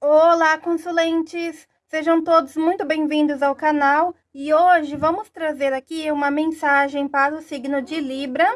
Olá, consulentes! Sejam todos muito bem-vindos ao canal e hoje vamos trazer aqui uma mensagem para o signo de Libra.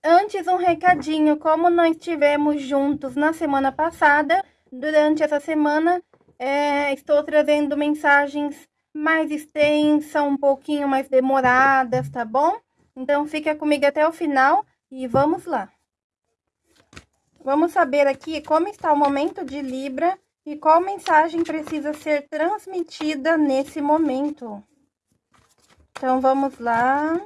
Antes, um recadinho, como nós estivemos juntos na semana passada, durante essa semana é, estou trazendo mensagens mais extensas, um pouquinho mais demoradas, tá bom? Então fica comigo até o final e vamos lá! Vamos saber aqui como está o momento de Libra e qual mensagem precisa ser transmitida nesse momento. Então, vamos lá.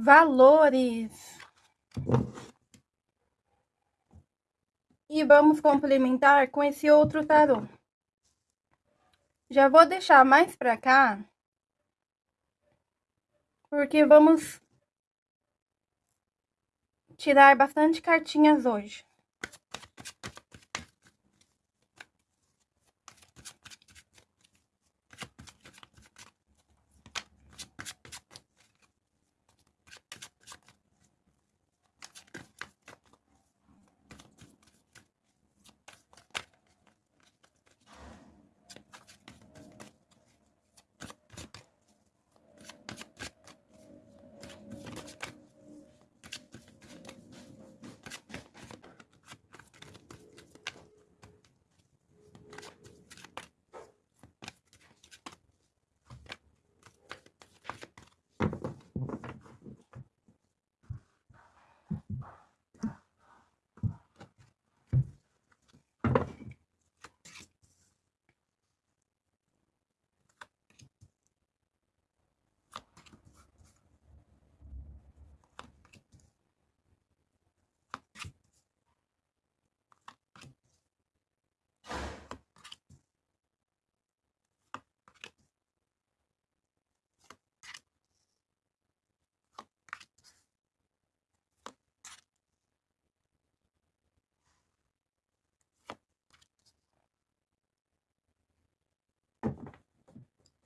Valores. E vamos complementar com esse outro tarô. Já vou deixar mais pra cá, porque vamos tirar bastante cartinhas hoje.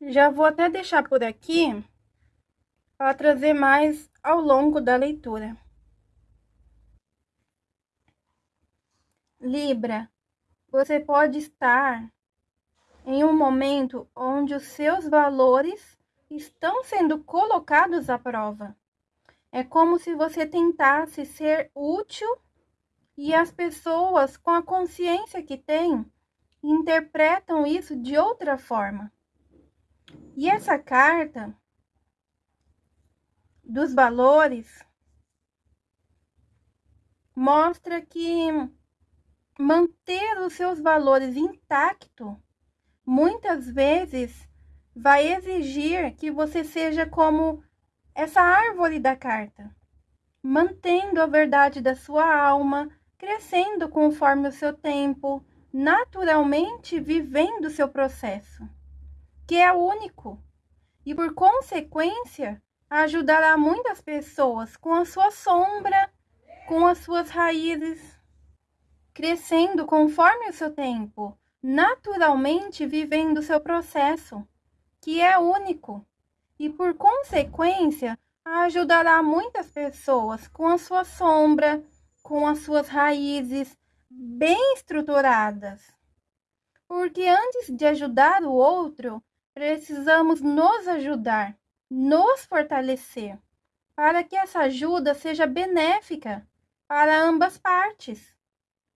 Já vou até deixar por aqui para trazer mais ao longo da leitura. Libra, você pode estar em um momento onde os seus valores estão sendo colocados à prova. É como se você tentasse ser útil e as pessoas, com a consciência que têm, interpretam isso de outra forma. E essa carta dos valores mostra que manter os seus valores intactos muitas vezes vai exigir que você seja como essa árvore da carta, mantendo a verdade da sua alma, crescendo conforme o seu tempo, naturalmente vivendo o seu processo que é único e, por consequência, ajudará muitas pessoas com a sua sombra, com as suas raízes, crescendo conforme o seu tempo, naturalmente vivendo o seu processo, que é único, e, por consequência, ajudará muitas pessoas com a sua sombra, com as suas raízes bem estruturadas. Porque antes de ajudar o outro, Precisamos nos ajudar, nos fortalecer, para que essa ajuda seja benéfica para ambas partes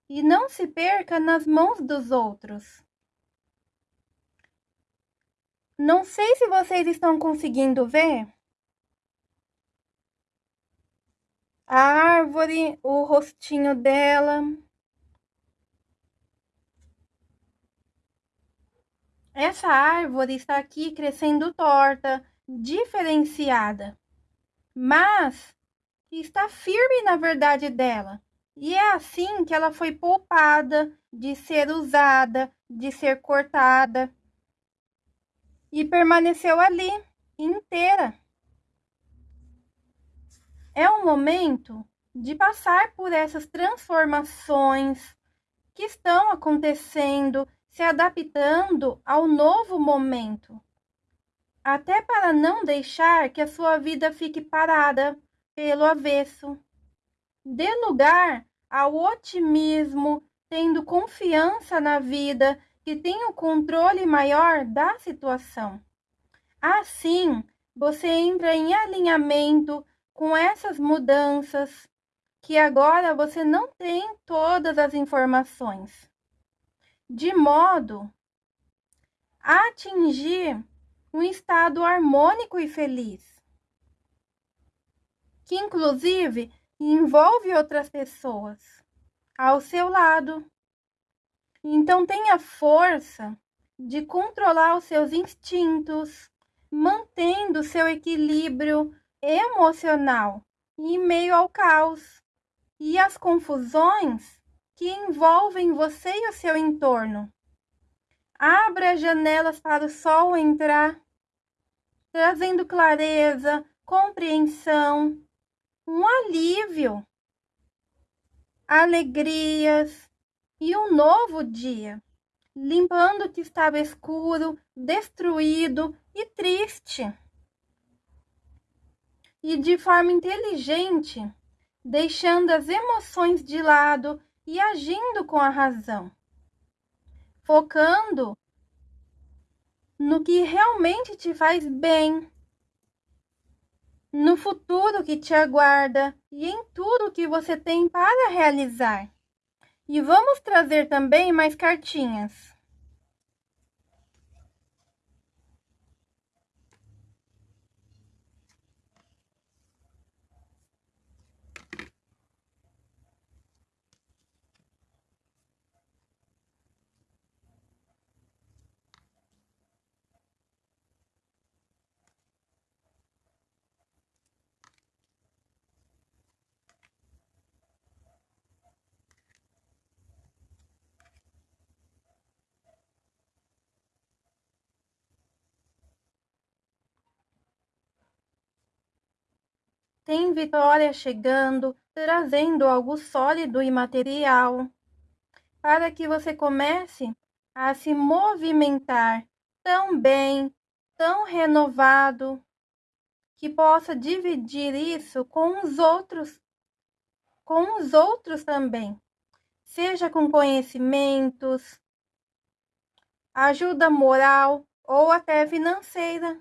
e não se perca nas mãos dos outros. Não sei se vocês estão conseguindo ver. A árvore, o rostinho dela. Essa árvore está aqui crescendo torta, diferenciada. Mas está firme na verdade dela. E é assim que ela foi poupada de ser usada, de ser cortada e permaneceu ali inteira. É o momento de passar por essas transformações que estão acontecendo, se adaptando ao novo momento, até para não deixar que a sua vida fique parada pelo avesso. Dê lugar ao otimismo, tendo confiança na vida, que tem o controle maior da situação. Assim, você entra em alinhamento com essas mudanças que agora você não tem todas as informações, de modo a atingir um estado harmônico e feliz, que inclusive envolve outras pessoas ao seu lado. Então tenha força de controlar os seus instintos, mantendo seu equilíbrio emocional em meio ao caos e às confusões que envolvem você e o seu entorno. Abra as janelas para o sol entrar, trazendo clareza, compreensão, um alívio, alegrias e um novo dia, limpando o que estava escuro, destruído e triste. E de forma inteligente, deixando as emoções de lado e agindo com a razão, focando no que realmente te faz bem, no futuro que te aguarda e em tudo que você tem para realizar. E vamos trazer também mais cartinhas. Tem vitória chegando, trazendo algo sólido e material, para que você comece a se movimentar tão bem, tão renovado, que possa dividir isso com os outros, com os outros também, seja com conhecimentos, ajuda moral ou até financeira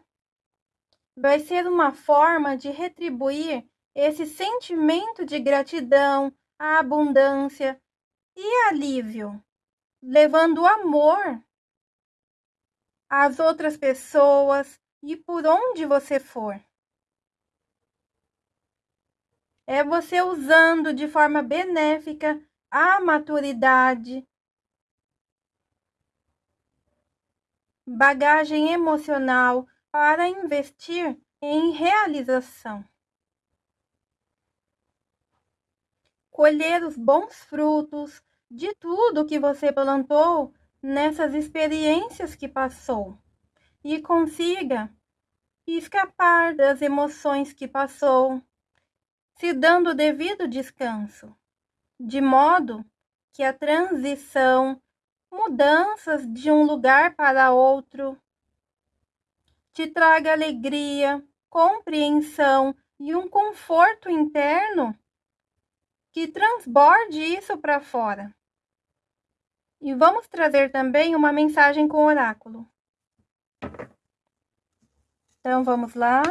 vai ser uma forma de retribuir esse sentimento de gratidão, a abundância e alívio, levando amor às outras pessoas e por onde você for. É você usando de forma benéfica a maturidade, bagagem emocional para investir em realização. Colher os bons frutos de tudo que você plantou nessas experiências que passou e consiga escapar das emoções que passou, se dando o devido descanso, de modo que a transição, mudanças de um lugar para outro, te traga alegria, compreensão e um conforto interno que transborde isso para fora. E vamos trazer também uma mensagem com oráculo. Então vamos lá.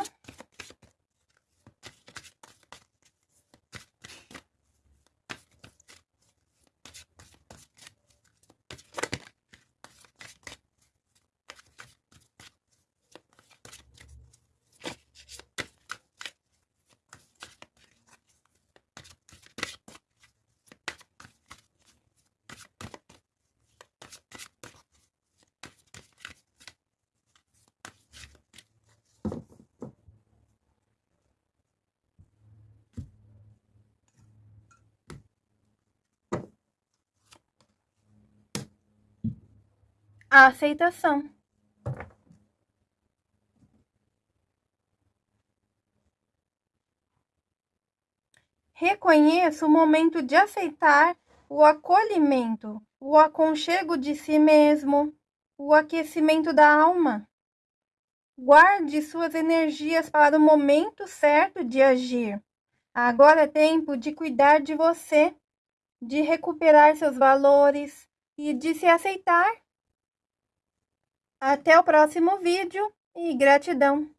A aceitação. Reconheça o momento de aceitar o acolhimento, o aconchego de si mesmo, o aquecimento da alma. Guarde suas energias para o momento certo de agir. Agora é tempo de cuidar de você, de recuperar seus valores e de se aceitar. Até o próximo vídeo e gratidão!